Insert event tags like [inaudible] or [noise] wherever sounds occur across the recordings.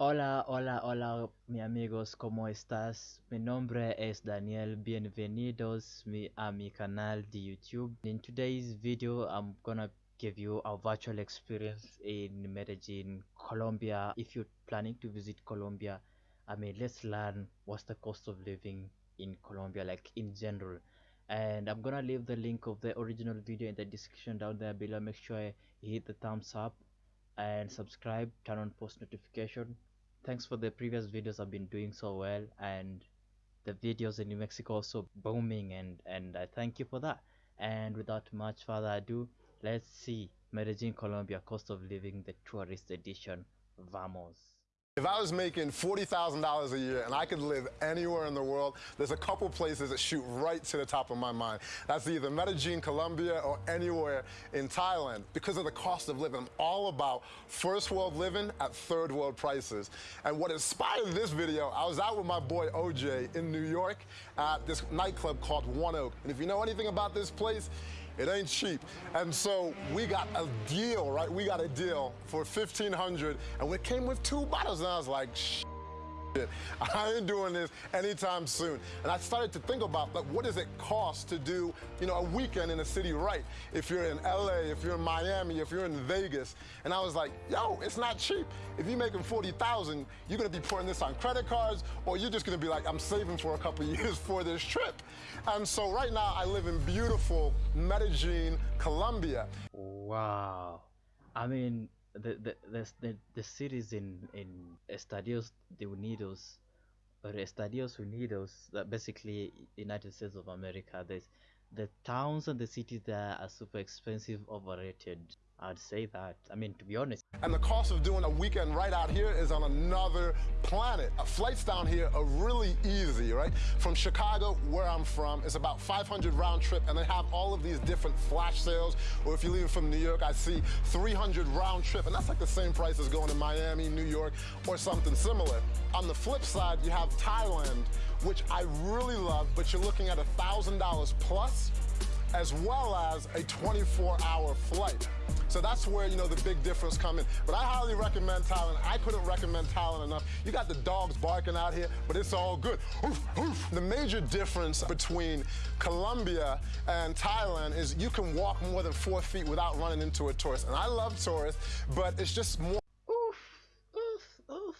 Hola, hola, hola, mi amigos, ¿cómo estás? Mi nombre es Daniel. Bienvenidos mi, a mi canal de YouTube. In today's video, I'm gonna give you a virtual experience in Medellin, Colombia. If you're planning to visit Colombia, I mean, let's learn what's the cost of living in Colombia, like in general. And I'm gonna leave the link of the original video in the description down there below. Make sure you hit the thumbs up and subscribe, turn on post notification thanks for the previous videos. I've been doing so well and the videos in new mexico also booming and and i thank you for that. And without much further ado let's see medellin colombia cost of living the tourist edition. Vamos If I was making $40,000 a year and I could live anywhere in the world, there's a couple places that shoot right to the top of my mind. That's either Medellin, Colombia, or anywhere in Thailand because of the cost of living. I'm all about first world living at third world prices. And what inspired this video, I was out with my boy OJ in New York at this nightclub called One Oak. And if you know anything about this place, it ain't cheap. And so we got a deal, right? We got a deal for 1500 and we came with two bottles and I was like, I ain't doing this anytime soon. And I started to think about like what does it cost to do, you know, a weekend in a city right? If you're in LA, if you're in Miami, if you're in Vegas. And I was like, yo, it's not cheap. If you're making 40,000, you're gonna be putting this on credit cards or you're just gonna be like, I'm saving for a couple [laughs] years for this trip. And so right now I live in beautiful Medellin, Colombia. wow i mean the the the, the, cities in in estadios de unidos or estadios unidos that basically united states of america there's the towns and the cities there are super expensive overrated i'd say that i mean to be honest And the cost of doing a weekend right out here is on another planet. Uh, Flights down here are really easy, right? From Chicago, where I'm from, it's about 500 round trip, and they have all of these different flash sales. Or if you're leaving from New York, I see 300 round trip, and that's like the same price as going to Miami, New York, or something similar. On the flip side, you have Thailand, which I really love, but you're looking at $1,000 plus as well as a 24-hour flight. So that's where, you know, the big difference come in. But I highly recommend Thailand. I couldn't recommend Thailand enough. You got the dogs barking out here, but it's all good. Oof, oof. The major difference between Colombia and Thailand is you can walk more than four feet without running into a tourist. And I love tourists, but it's just more Uf, uf, uf.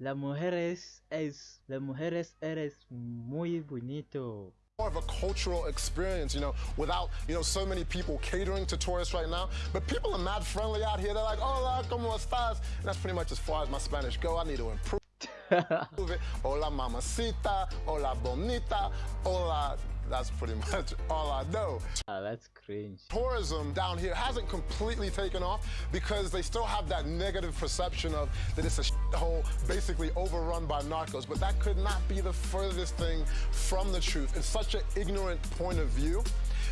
La mujeres es, la mujeres eres muy bonito. More of a cultural experience, you know, without, you know, so many people catering to tourists right now. But people are mad friendly out here. They're like, hola, ¿cómo estás? And that's pretty much as far as my Spanish go. I need to improve [laughs] it. Hola, mamacita. Hola, bonita. Hola. That's pretty much all I know. Ah, that's cringe. Tourism down here hasn't completely taken off because they still have that negative perception of that it's a hole basically overrun by narcos. But that could not be the furthest thing from the truth. It's such an ignorant point of view.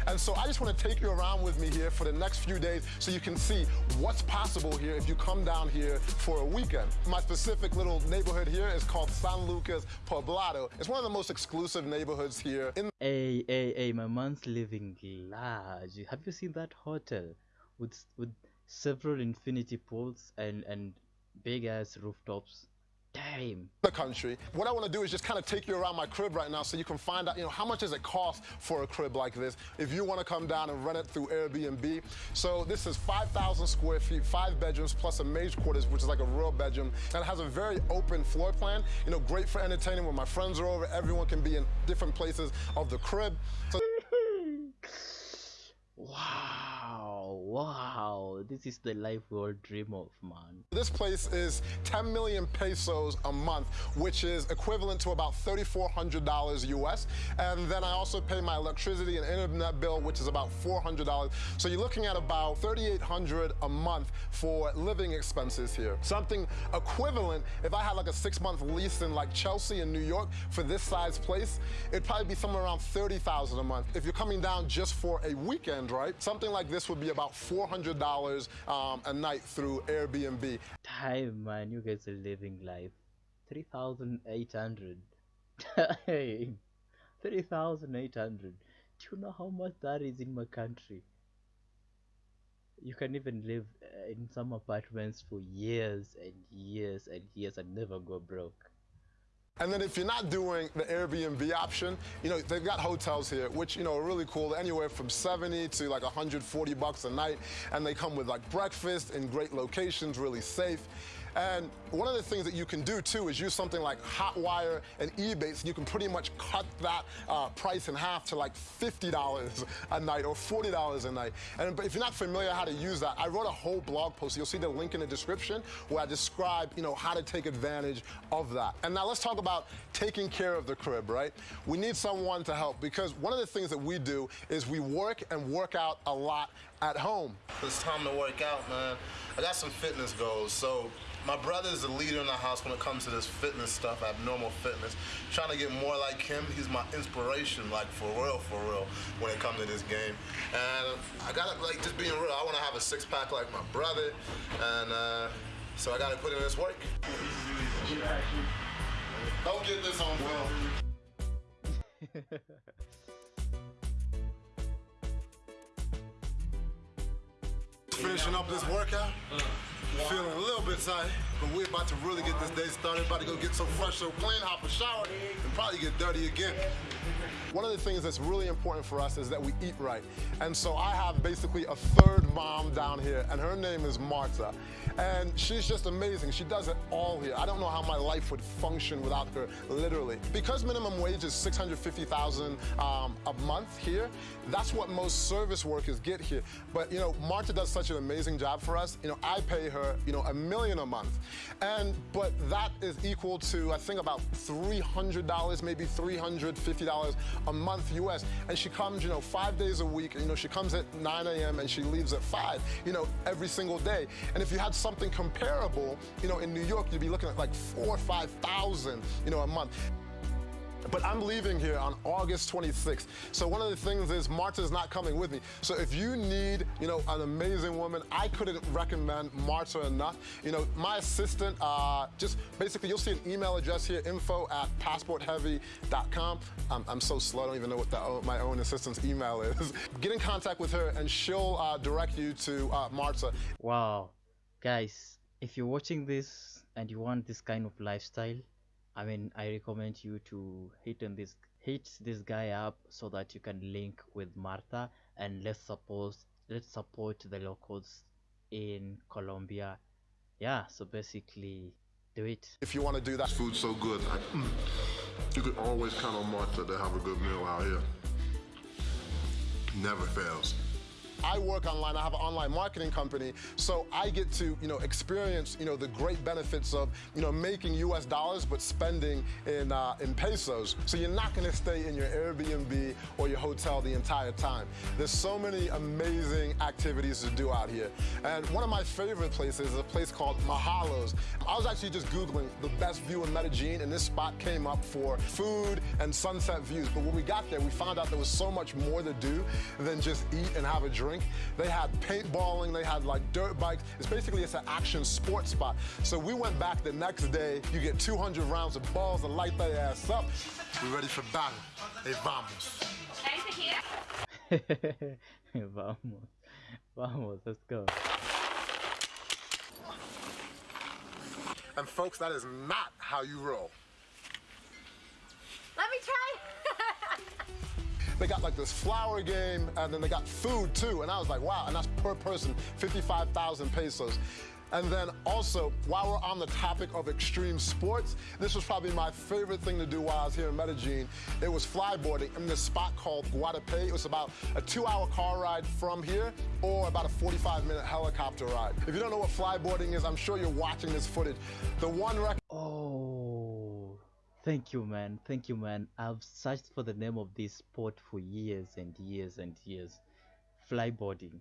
And so I just want to take you around with me here for the next few days so you can see what's possible here if you come down here for a weekend. My specific little neighborhood here is called San Lucas Poblado. It's one of the most exclusive neighborhoods here in Hey, hey, hey, my man's living large. Have you seen that hotel with with several infinity pools and and big ass rooftops? Damn. the country. What I want to do is just kind of take you around my crib right now so you can find out, you know, how much does it cost for a crib like this if you want to come down and rent it through Airbnb. So this is 5,000 square feet, five bedrooms plus a maid quarters, which is like a real bedroom. And it has a very open floor plan, you know, great for entertaining when my friends are over. Everyone can be in different places of the crib. So [laughs] Wow, wow. This is the life we all dream of, man. This place is 10 million pesos a month, which is equivalent to about $3,400 US. And then I also pay my electricity and internet bill, which is about $400. So you're looking at about 3,800 a month for living expenses here. Something equivalent, if I had like a six month lease in like Chelsea in New York for this size place, it'd probably be somewhere around 30,000 a month. If you're coming down just for a weekend, right? Something like this would be about $400 um, a night through Airbnb. Damn, man, you guys are living life. 3,800. Hey, [laughs] 3,800. Do you know how much that is in my country? you can even live uh, in some apartments for years and years and years and never go broke. And then if you're not doing the Airbnb option, you know, they've got hotels here, which, you know, are really cool, anywhere from 70 to like 140 bucks a night. And they come with like breakfast in great locations, really safe. And one of the things that you can do too is use something like Hotwire and Ebates. You can pretty much cut that uh, price in half to like $50 a night or $40 a night. And but if you're not familiar how to use that, I wrote a whole blog post. You'll see the link in the description where I describe, you know, how to take advantage of that. And now let's talk about taking care of the crib, right? We need someone to help because one of the things that we do is we work and work out a lot at home. It's time to work out, man. I got some fitness goals, so my brother is the leader in the house when it comes to this fitness stuff, abnormal fitness. Trying to get more like him. He's my inspiration, like for real, for real, when it comes to this game. And I gotta, like, just being real, I wanna have a six pack like my brother. And uh, so I gotta put in this work. Don't get this on film. [laughs] Finishing up this workout. Feeling a little bit tired, but we're about to really get this day started. About to go get some fresh, so clean, hop a shower, and probably get dirty again. One of the things that's really important for us is that we eat right. And so I have basically a third mom down here, and her name is Marta. And she's just amazing. She does it all here. I don't know how my life would function without her, literally. Because minimum wage is 650000 um, a month here, that's what most service workers get here. But, you know, Marta does such an amazing job for us. You know, I pay her, you know, a million a month. And, but that is equal to, I think, about $300, maybe $350 a month US. And she comes, you know, five days a week. You know, she comes at 9 a.m. and she leaves at 5, you know, every single day. And if you had something comparable, you know, in New York, you'd be looking at like four or 5,000, you know, a month. But I'm leaving here on August 26th. So one of the things is Marta's not coming with me. So if you need, you know, an amazing woman, I couldn't recommend Marta enough. You know, my assistant, uh, just basically you'll see an email address here, info at passportheavy.com. I'm, I'm so slow, I don't even know what the, my own assistant's email is. [laughs] Get in contact with her and she'll uh, direct you to uh, Marta. Wow. Guys, if you're watching this and you want this kind of lifestyle, I mean, I recommend you to hit on this hit this guy up so that you can link with Martha and let's support let's support the locals in Colombia. Yeah, so basically do it. If you want to do that, food's so good. Like, mm, you could always count on Martha to have a good meal out here. Never fails. I work online, I have an online marketing company, so I get to, you know, experience, you know, the great benefits of, you know, making US dollars but spending in, uh, in pesos. So you're not gonna stay in your Airbnb or your hotel the entire time. There's so many amazing activities to do out here. And one of my favorite places is a place called Mahalos. I was actually just Googling the best view in Medellin and this spot came up for food and sunset views. But when we got there, we found out there was so much more to do than just eat and have a drink drink. They had paintballing, they had like dirt bikes. It's basically it's an action sports spot. So we went back the next day. You get 200 rounds of balls to light their ass up. We ready for battle. Hey, vamos. [laughs] vamos. Vamos, let's go. And folks, that is not how you roll. They got like this flower game, and then they got food too. And I was like, wow, and that's per person, 55,000 pesos. And then also, while we're on the topic of extreme sports, this was probably my favorite thing to do while I was here in Medellin. It was flyboarding in this spot called Guatapé. It was about a two-hour car ride from here or about a 45-minute helicopter ride. If you don't know what flyboarding is, I'm sure you're watching this footage. The one record... Thank you, man. Thank you, man. I've searched for the name of this sport for years and years and years. Flyboarding.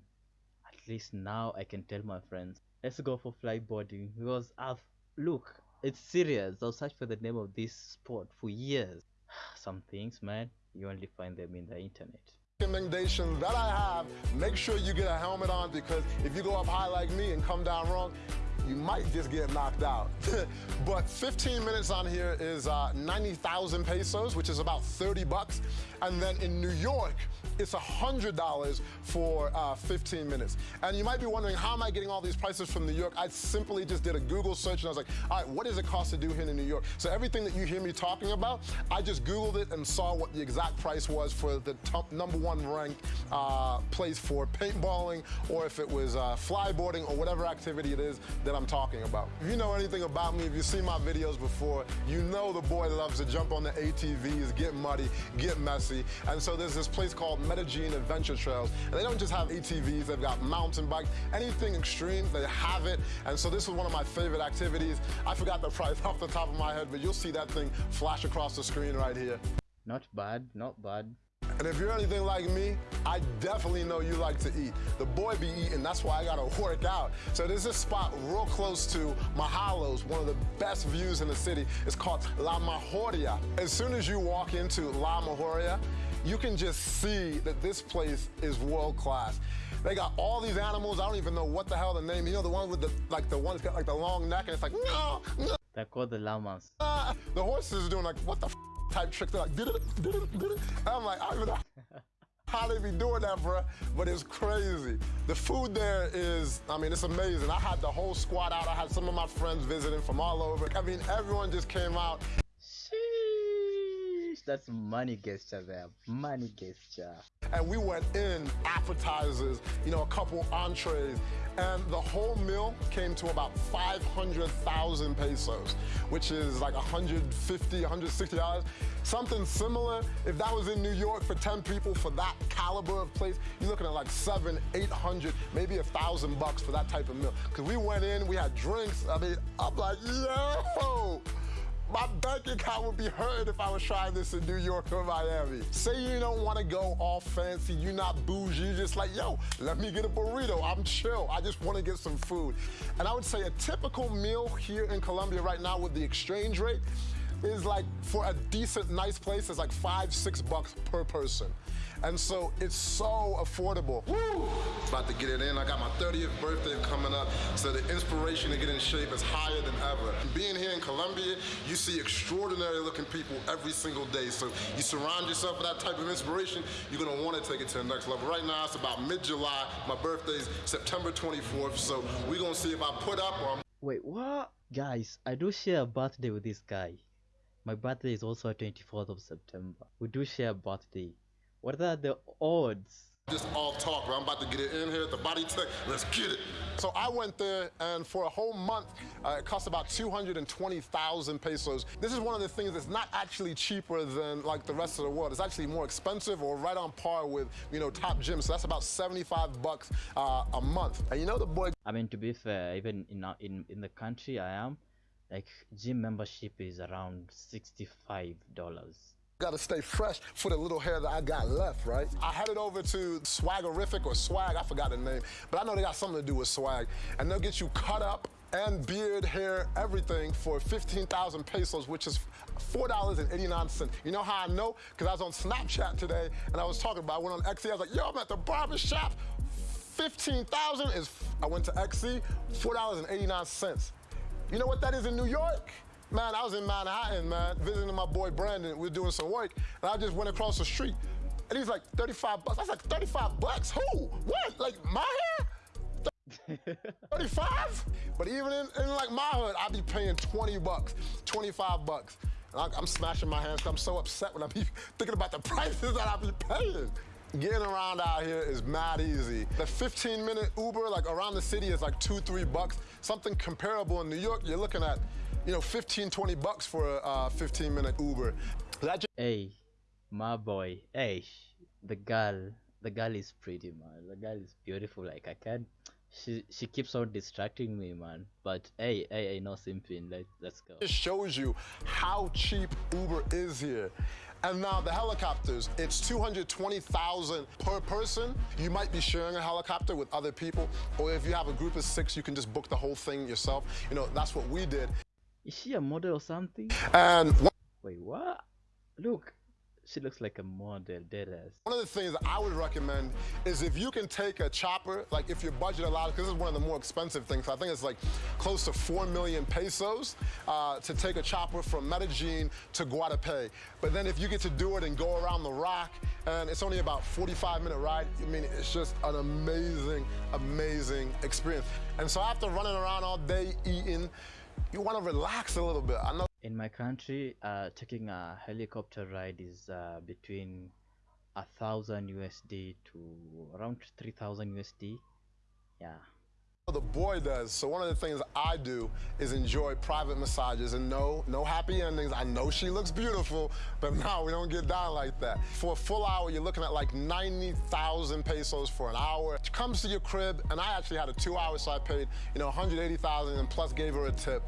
At least now I can tell my friends, let's go for flyboarding because I've look, it's serious. I've searched for the name of this sport for years. [sighs] Some things, man, you only find them in the internet recommendation that I have, make sure you get a helmet on because if you go up high like me and come down wrong, you might just get knocked out. [laughs] but 15 minutes on here is uh, 90,000 pesos, which is about 30 bucks. And then in New York, it's $100 for uh, 15 minutes. And you might be wondering, how am I getting all these prices from New York? I simply just did a Google search and I was like, all right, what does it cost to do here in New York? So everything that you hear me talking about, I just Googled it and saw what the exact price was for the number one ranked uh, place for paintballing or if it was uh, flyboarding or whatever activity it is that I'm talking about. If you know anything about me, if you've seen my videos before, you know the boy loves to jump on the ATVs, get muddy, get messy. And so there's this place called Medellin Adventure Trails. And they don't just have ATVs, they've got mountain bikes, anything extreme, they have it. And so this was one of my favorite activities. I forgot the price [laughs] off the top of my head, but you'll see that thing flash across the screen right here. Not bad, not bad. And if you're anything like me, I definitely know you like to eat. The boy be eating, that's why I gotta work out. So there's this spot real close to Mahalos, one of the best views in the city. It's called La Mejoria. As soon as you walk into La Mejoria, you can just see that this place is world class. They got all these animals. I don't even know what the hell the name. You know the one with the like the one that's got like the long neck and it's like no, no. They're called the llamas. Uh, the horses are doing like what the type trick. They're like did it, did it, did it. I'm like I don't know [laughs] how they be doing that, bro. But it's crazy. The food there is, I mean, it's amazing. I had the whole squad out. I had some of my friends visiting from all over. I mean, everyone just came out that's money gesture there. Money gesture. And we went in appetizers, you know, a couple entrees, and the whole meal came to about 500,000 pesos, which is like 150, 160 dollars. Something similar, if that was in New York for 10 people for that caliber of place, you're looking at like seven, 800, maybe a thousand bucks for that type of meal. Cause we went in, we had drinks. I mean, I'm like, yo, my bank account would be hurt if I was trying this in New York or Miami. Say you don't want to go all fancy, you're not bougie, you're just like, yo, let me get a burrito. I'm chill. I just want to get some food. And I would say a typical meal here in Colombia right now with the exchange rate is like, for a decent, nice place, is like five, six bucks per person. And so it's so affordable. Woo! About to get it in. I got my 30th birthday coming up, so the inspiration to get in shape is higher than ever. Being here in Colombia, you see extraordinary looking people every single day. So you surround yourself with that type of inspiration, you're gonna wanna take it to the next level. Right now, it's about mid-July. My birthday's September 24th, so we're gonna see if I put up or I'm Wait, what? Guys, I do share a birthday with this guy. My birthday is also 24th of September. We do share a birthday. What are the odds? Just all talk, bro. I'm about to get it in here at the Bodytech. Let's get it. So I went there, and for a whole month, uh, it cost about 220,000 pesos. This is one of the things that's not actually cheaper than like the rest of the world. It's actually more expensive or right on par with, you know, top gyms. So that's about 75 bucks uh, a month. And you know the boy. I mean, to be fair, even in in in the country I am, like gym membership is around $65 Got to stay fresh for the little hair that I got left, right? I headed over to Swaggerific or Swag, I forgot the name, but I know they got something to do with swag. And they'll get you cut up and beard, hair, everything for 15,000 pesos, which is $4.89. You know how I know? Because I was on Snapchat today and I was talking about, I went on XE, I was like, yo, I'm at the barber shop. 15,000 is, I went to XE, $4.89. You know what that is in New York? Man, I was in Manhattan, man, visiting my boy Brandon. We were doing some work, and I just went across the street, and he's like, 35 bucks. I was like, 35 bucks? Who? What? Like, my hair? [laughs] 35? But even in, in, like my hood, I'd be paying 20 bucks, 25 bucks. And I, am smashing my hands. I'm so upset when I'm [laughs] thinking about the prices that I be paying. Getting around out here is mad easy. The 15 minute Uber, like around the city is like two, three bucks. Something comparable in New York, you're looking at you know, 15, 20 bucks for a uh, 15 minute Uber. That hey, my boy, hey, the girl, the girl is pretty, man. The girl is beautiful. Like I can't. She she keeps on distracting me, man. But hey, hey, hey, no simping. Let let's go. It shows you how cheap Uber is here. And now the helicopters, it's 220,000 per person. You might be sharing a helicopter with other people, or if you have a group of six, you can just book the whole thing yourself. You know, that's what we did. Is she a model or something? And wait, what? Look, she looks like a model, deadass. One of the things I would recommend is if you can take a chopper, like if your budget allows, because this is one of the more expensive things. I think it's like close to 4 million pesos uh, to take a chopper from Medellin to Guatapé. But then if you get to do it and go around the rock, and it's only about 45 minute ride, I mean, it's just an amazing, amazing experience. And so after running around all day eating, you want to relax a little bit. I know In my country, uh, taking a helicopter ride is uh, between a thousand USD to around three thousand USD. Yeah. The boy does. So one of the things I do is enjoy private massages and no, no happy endings. I know she looks beautiful, but [laughs] no, we don't get down like that. For a full hour, you're looking at like 90,000 pesos for an hour. She comes to your crib, and I actually had a two hour, so I paid, you know, 180,000 and plus gave her a tip.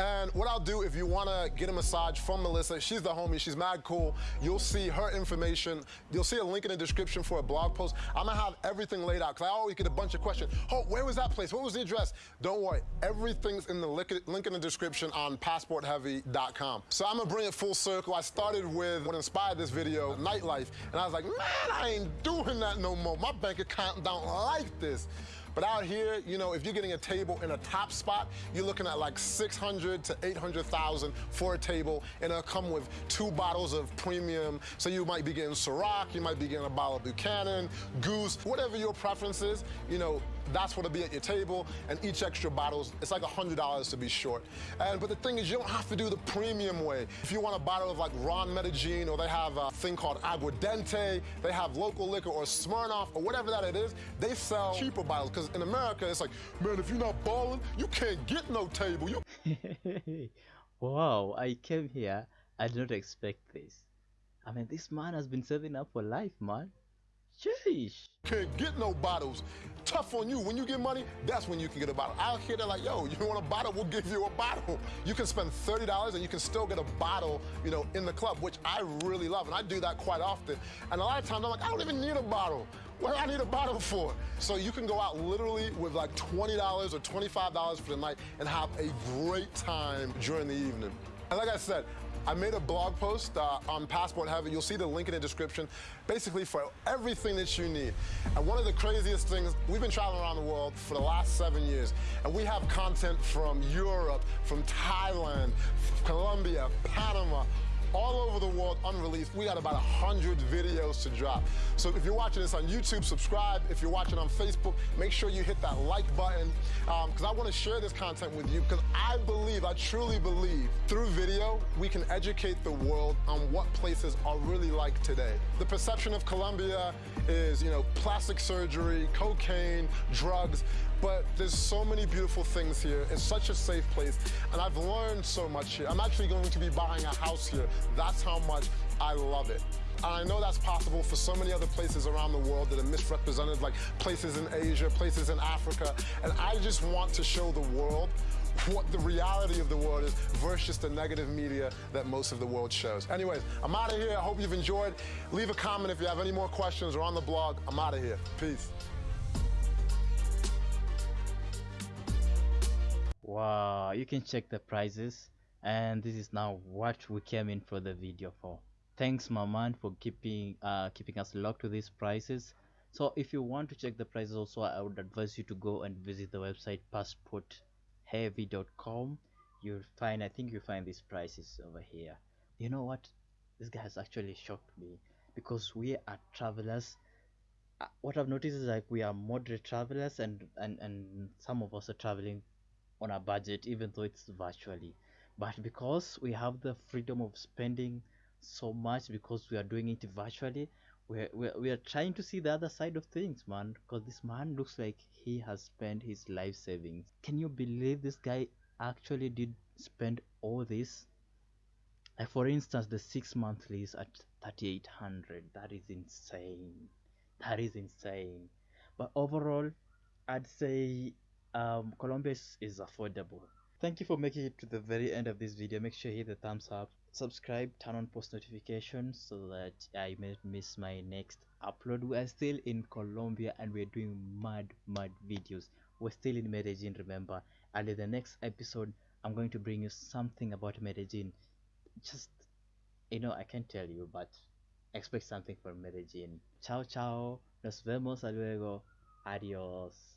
And what I'll do if you wanna get a massage from Melissa, she's the homie, she's mad cool. You'll see her information. You'll see a link in the description for a blog post. I'm gonna have everything laid out, cause I always get a bunch of questions. Oh, where was that place? What was the address? Don't worry, everything's in the link in the description on passportheavy.com. So I'm gonna bring it full circle. I started with what inspired this video, nightlife, and I was like, man, I ain't doing that no more. My bank account don't like this. But out here, you know, if you're getting a table in a top spot, you're looking at like 600 to 800,000 for a table, and it'll come with two bottles of premium. So you might be getting Ciroc, you might be getting a bottle of Buchanan, Goose, whatever your preference is, you know, that's what'll be at your table, and each extra bottles, it's like $100 to be short. And But the thing is, you don't have to do the premium way. If you want a bottle of like Ron Medellin, or they have a thing called Aguardiente, they have local liquor, or Smirnoff, or whatever that it is, they sell cheaper bottles, because in America, it's like, man, if you're not balling, you can't get no table. You [laughs] wow, I came here. I did not expect this. I mean, this man has been saving up for life, man. Sheesh. can't get no bottles. Tough on you. When you get money, that's when you can get a bottle. Out here, they're like, yo, you want a bottle? We'll give you a bottle. You can spend $30 and you can still get a bottle, you know, in the club, which I really love. And I do that quite often. And a lot of times I'm like, I don't even need a bottle. What do I need a bottle for? So you can go out literally with like $20 or $25 for the night and have a great time during the evening. And like I said, I made a blog post uh, on Passport Heavy. You'll see the link in the description, basically for everything that you need. And one of the craziest things, we've been traveling around the world for the last seven years, and we have content from Europe, from Thailand, Colombia, Panama, all over the world unreleased. We got about 100 videos to drop. So if you're watching this on YouTube, subscribe. If you're watching on Facebook, make sure you hit that like button um, because I want to share this content with you because I believe, I truly believe, through video, we can educate the world on what places are really like today. The perception of Colombia is, you know, plastic surgery, cocaine, drugs, but there's so many beautiful things here. It's such a safe place, and I've learned so much here. I'm actually going to be buying a house here. That's how much I love it. And I know that's possible for so many other places around the world that are misrepresented, like places in Asia, places in Africa. And I just want to show the world what the reality of the world is versus the negative media that most of the world shows. Anyways, I'm out of here. I hope you've enjoyed. Leave a comment if you have any more questions or on the blog. I'm out of here. Peace. Wow, you can check the prices and this is now what we came in for the video for. Thanks my man for keeping uh keeping us locked to these prices. So if you want to check the prices also I would advise you to go and visit the website passportheavy.com. You'll find I think you'll find these prices over here. You know what? This guy has actually shocked me because we are travelers uh, what I've noticed is like we are moderate travelers and and and some of us are traveling on a budget even though it's virtually. But because we have the freedom of spending so much because we are doing it virtually we're, we're, we are trying to see the other side of things man. Because this man looks like he has spent his life savings. Can you believe this guy actually did spend all this? Like for instance the six monthly is at 3800 that is insane. That is insane. But overall i'd say um colombia is, affordable thank you for making it to the very end of this video make sure you hit the thumbs up subscribe turn on post notifications so that i may miss my next upload we are still in colombia and we're doing mad mad videos we're still in medellin remember and in the next episode i'm going to bring you something about medellin just you know i can't tell you but expect something from Medellin. Chao, chao. Nos vemos luego. Adios.